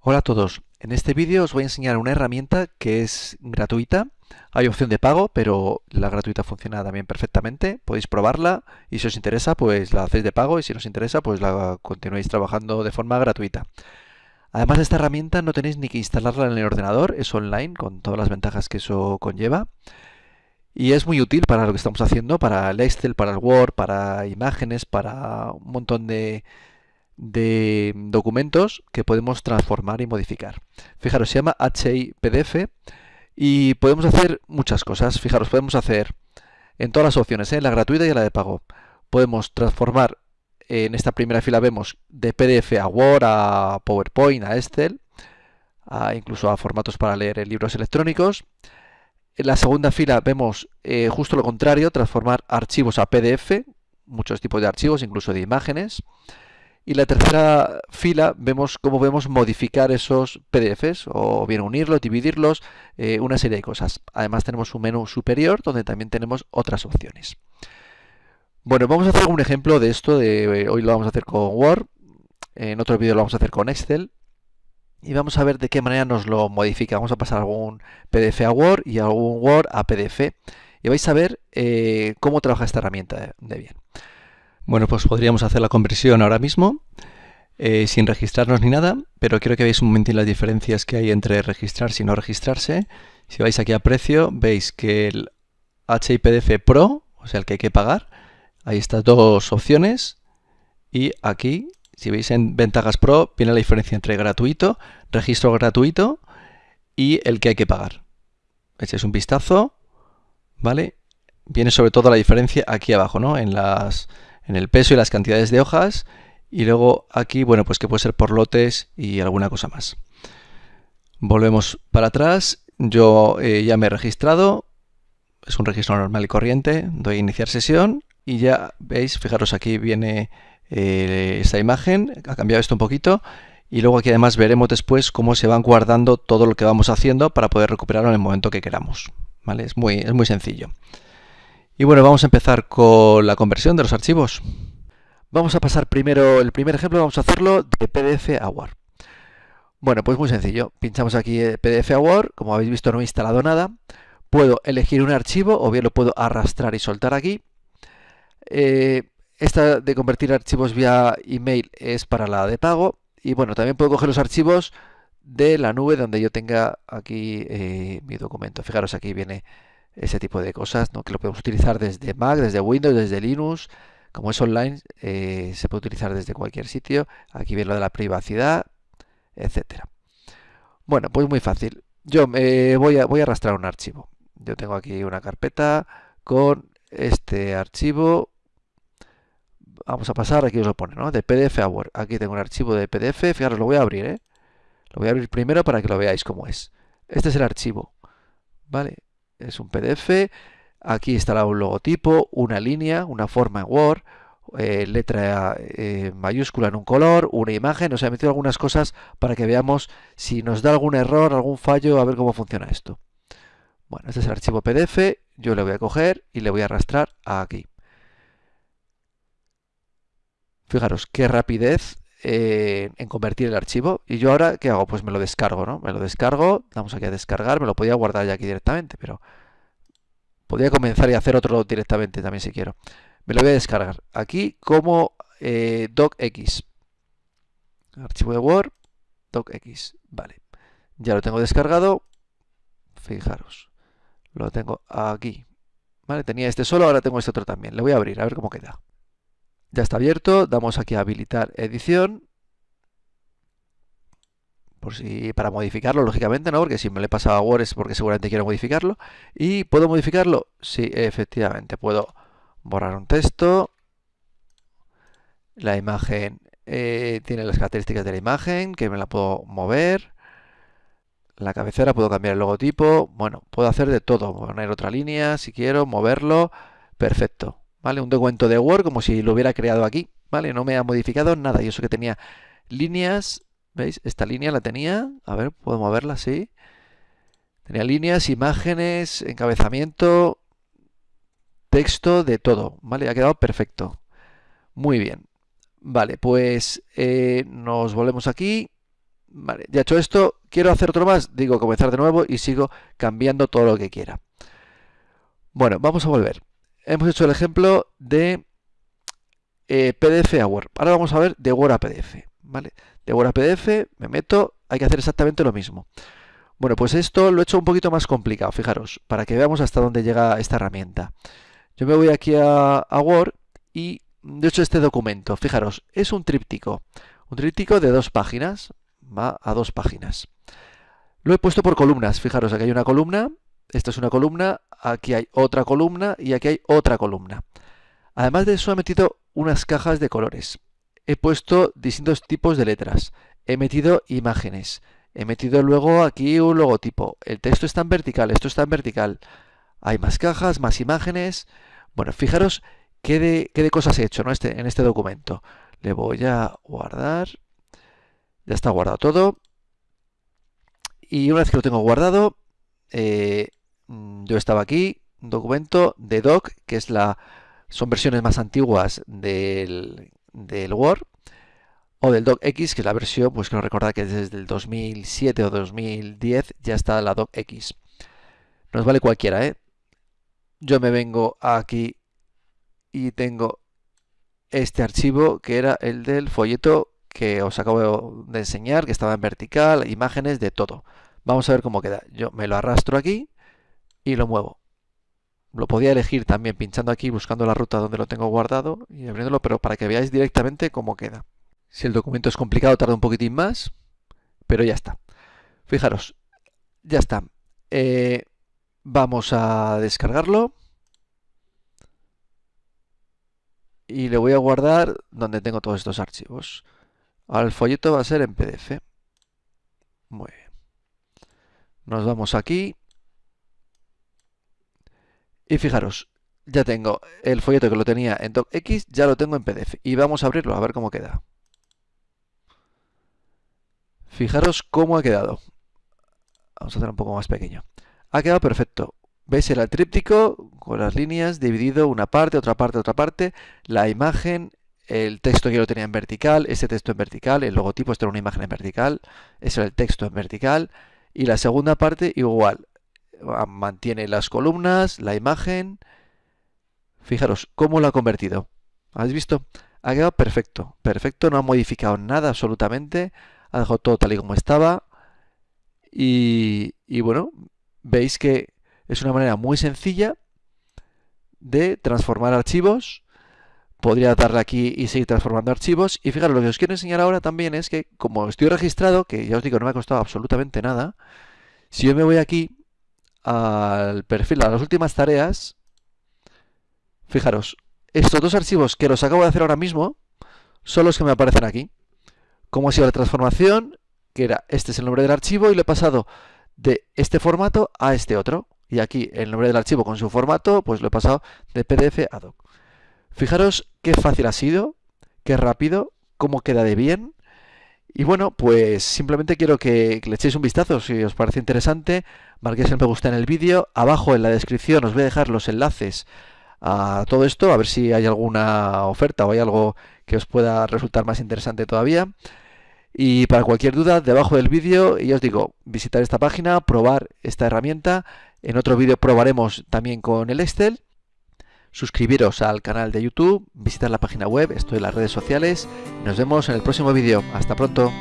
Hola a todos, en este vídeo os voy a enseñar una herramienta que es gratuita. Hay opción de pago, pero la gratuita funciona también perfectamente. Podéis probarla y si os interesa, pues la hacéis de pago y si no os interesa, pues la continuéis trabajando de forma gratuita. Además de esta herramienta no tenéis ni que instalarla en el ordenador, es online con todas las ventajas que eso conlleva. Y es muy útil para lo que estamos haciendo, para el Excel, para el Word, para imágenes, para un montón de, de documentos que podemos transformar y modificar. Fijaros, se llama HIPDF y podemos hacer muchas cosas. Fijaros, podemos hacer en todas las opciones, ¿eh? la gratuita y la de pago. Podemos transformar, en esta primera fila vemos de PDF a Word, a PowerPoint, a Excel, incluso a formatos para leer libros electrónicos. En la segunda fila vemos eh, justo lo contrario, transformar archivos a PDF, muchos tipos de archivos, incluso de imágenes. Y la tercera fila vemos cómo podemos modificar esos PDFs o bien unirlos, dividirlos, eh, una serie de cosas. Además tenemos un menú superior donde también tenemos otras opciones. Bueno, vamos a hacer un ejemplo de esto. Eh, hoy lo vamos a hacer con Word, en otro vídeo lo vamos a hacer con Excel. Y vamos a ver de qué manera nos lo modifica. Vamos a pasar algún PDF a Word y algún Word a PDF. Y vais a ver eh, cómo trabaja esta herramienta de bien. Bueno, pues podríamos hacer la conversión ahora mismo, eh, sin registrarnos ni nada, pero quiero que veáis un momentín las diferencias que hay entre registrarse y no registrarse. Si vais aquí a precio, veis que el HIPDF Pro, o sea, el que hay que pagar, hay estas dos opciones, y aquí, si veis en ventajas Pro, viene la diferencia entre gratuito, registro gratuito, y el que hay que pagar. Echáis un vistazo, ¿vale? Viene sobre todo la diferencia aquí abajo, ¿no? En las en el peso y las cantidades de hojas y luego aquí, bueno, pues que puede ser por lotes y alguna cosa más. Volvemos para atrás, yo eh, ya me he registrado, es un registro normal y corriente, doy a iniciar sesión y ya veis, fijaros aquí viene eh, esta imagen, ha cambiado esto un poquito y luego aquí además veremos después cómo se van guardando todo lo que vamos haciendo para poder recuperarlo en el momento que queramos. ¿vale? Es, muy, es muy sencillo. Y bueno, vamos a empezar con la conversión de los archivos. Vamos a pasar primero, el primer ejemplo vamos a hacerlo de PDF a Word. Bueno, pues muy sencillo. Pinchamos aquí PDF a Word, como habéis visto no he instalado nada. Puedo elegir un archivo o bien lo puedo arrastrar y soltar aquí. Eh, esta de convertir archivos vía email es para la de pago. Y bueno, también puedo coger los archivos de la nube donde yo tenga aquí eh, mi documento. Fijaros, aquí viene ese tipo de cosas, ¿no? que lo podemos utilizar desde Mac, desde Windows, desde Linux. Como es online, eh, se puede utilizar desde cualquier sitio. Aquí viene lo de la privacidad, etcétera. Bueno, pues muy fácil. Yo me voy, a, voy a arrastrar un archivo. Yo tengo aquí una carpeta con este archivo. Vamos a pasar, aquí os lo pone, ¿no? De PDF a Word. Aquí tengo un archivo de PDF. Fijaros, lo voy a abrir, ¿eh? Lo voy a abrir primero para que lo veáis cómo es. Este es el archivo. ¿Vale? Es un PDF. Aquí estará un logotipo, una línea, una forma en Word, eh, letra eh, mayúscula en un color, una imagen. Os he metido algunas cosas para que veamos si nos da algún error, algún fallo, a ver cómo funciona esto. Bueno, este es el archivo PDF. Yo le voy a coger y le voy a arrastrar aquí. Fijaros qué rapidez eh, en convertir el archivo. Y yo ahora, ¿qué hago? Pues me lo descargo, ¿no? Me lo descargo, damos aquí a descargar, me lo podía guardar ya aquí directamente, pero podría comenzar y hacer otro directamente también si quiero. Me lo voy a descargar aquí como eh, docx. Archivo de Word, docx. Vale. Ya lo tengo descargado. Fijaros. Lo tengo aquí. Vale, tenía este solo, ahora tengo este otro también. Le voy a abrir, a ver cómo queda. Ya está abierto, damos aquí a habilitar edición. Por si, para modificarlo, lógicamente, ¿no? Porque si me le pasado a Word es porque seguramente quiero modificarlo. ¿Y puedo modificarlo? Sí, efectivamente. Puedo borrar un texto. La imagen eh, tiene las características de la imagen, que me la puedo mover. La cabecera puedo cambiar el logotipo. Bueno, puedo hacer de todo. Poner otra línea si quiero, moverlo. Perfecto. ¿Vale? Un documento de Word como si lo hubiera creado aquí, ¿vale? No me ha modificado nada y eso que tenía líneas, ¿veis? Esta línea la tenía, a ver, puedo moverla así. Tenía líneas, imágenes, encabezamiento, texto, de todo, ¿vale? Ha quedado perfecto. Muy bien. Vale, pues eh, nos volvemos aquí. Vale, ya hecho esto, quiero hacer otro más, digo comenzar de nuevo y sigo cambiando todo lo que quiera. Bueno, vamos a volver. Hemos hecho el ejemplo de eh, PDF a Word. Ahora vamos a ver de Word a PDF. ¿vale? De Word a PDF me meto, hay que hacer exactamente lo mismo. Bueno, pues esto lo he hecho un poquito más complicado, fijaros, para que veamos hasta dónde llega esta herramienta. Yo me voy aquí a, a Word y de hecho este documento, fijaros, es un tríptico. Un tríptico de dos páginas, va a dos páginas. Lo he puesto por columnas, fijaros, aquí hay una columna, esta es una columna, aquí hay otra columna y aquí hay otra columna. Además de eso he metido unas cajas de colores. He puesto distintos tipos de letras. He metido imágenes. He metido luego aquí un logotipo. El texto está en vertical, esto está en vertical. Hay más cajas, más imágenes. Bueno, fijaros qué de, cosas he hecho ¿no? este, en este documento. Le voy a guardar. Ya está guardado todo. Y una vez que lo tengo guardado, eh, yo estaba aquí, documento de doc, que es la son versiones más antiguas del, del Word, o del docx, que es la versión, pues quiero recordar que desde el 2007 o 2010 ya está la docx. Nos vale cualquiera, ¿eh? Yo me vengo aquí y tengo este archivo que era el del folleto que os acabo de enseñar, que estaba en vertical, imágenes de todo. Vamos a ver cómo queda. Yo me lo arrastro aquí y lo muevo. Lo podía elegir también pinchando aquí, buscando la ruta donde lo tengo guardado y abriéndolo, pero para que veáis directamente cómo queda. Si el documento es complicado tarda un poquitín más, pero ya está. Fijaros, ya está. Eh, vamos a descargarlo. Y le voy a guardar donde tengo todos estos archivos. El folleto va a ser en PDF. Muy bien. Nos vamos aquí y fijaros, ya tengo el folleto que lo tenía en docx, ya lo tengo en PDF. Y vamos a abrirlo a ver cómo queda. Fijaros cómo ha quedado. Vamos a hacer un poco más pequeño. Ha quedado perfecto. ¿Veis? el tríptico con las líneas dividido una parte, otra parte, otra parte. La imagen, el texto que yo lo tenía en vertical, ese texto en vertical, el logotipo, esto era una imagen en vertical, ese era el texto en vertical. Y la segunda parte igual, mantiene las columnas, la imagen. Fijaros cómo lo ha convertido. ¿Habéis visto? Ha quedado perfecto. Perfecto, no ha modificado nada absolutamente. Ha dejado todo tal y como estaba. Y, y bueno, veis que es una manera muy sencilla de transformar archivos. Podría darle aquí y seguir transformando archivos. Y fijaros, lo que os quiero enseñar ahora también es que como estoy registrado, que ya os digo no me ha costado absolutamente nada, si yo me voy aquí al perfil, a las últimas tareas, fijaros, estos dos archivos que los acabo de hacer ahora mismo son los que me aparecen aquí. ¿Cómo ha sido la transformación? Que era, este es el nombre del archivo y lo he pasado de este formato a este otro. Y aquí el nombre del archivo con su formato, pues lo he pasado de PDF a doc. Fijaros qué fácil ha sido, qué rápido, cómo queda de bien. Y bueno, pues simplemente quiero que, le echéis un vistazo si os parece interesante, marquéis el me gusta en el vídeo, abajo en la descripción os voy a dejar los enlaces a todo esto, a ver si hay alguna oferta o hay algo que os pueda resultar más interesante todavía. Y para cualquier duda, debajo del vídeo, y os digo, visitar esta página, probar esta herramienta. En otro vídeo probaremos también con el Excel suscribiros al canal de YouTube, visitar la página web, estoy en las redes sociales. Nos vemos en el próximo vídeo. Hasta pronto.